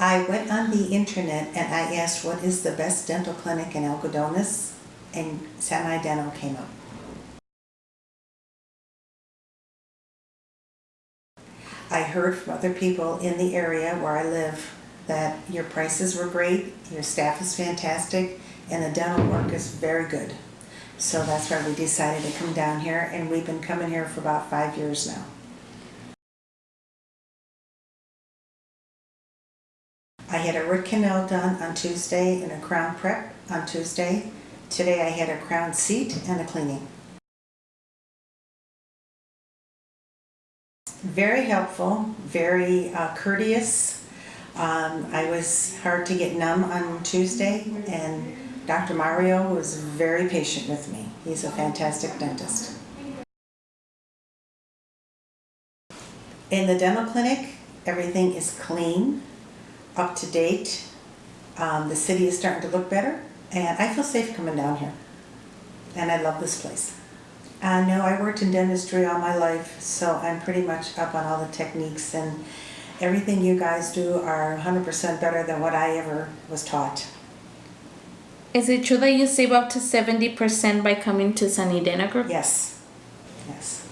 I went on the internet and I asked what is the best dental clinic in Algodones and Sani Dental came up. I heard from other people in the area where I live that your prices were great, your staff is fantastic, and the dental work is very good. So that's why we decided to come down here and we've been coming here for about five years now. I had a root canal done on Tuesday and a crown prep on Tuesday. Today I had a crown seat and a cleaning. Very helpful, very uh, courteous. Um, I was hard to get numb on Tuesday and Dr. Mario was very patient with me. He's a fantastic dentist. In the dental clinic, everything is clean, up to date. Um, the city is starting to look better and I feel safe coming down here. And I love this place. Uh, know I worked in dentistry all my life, so I'm pretty much up on all the techniques and everything you guys do are 100% better than what I ever was taught. Is it true that you save up to 70% by coming to Sani Dental Group? Yes, yes.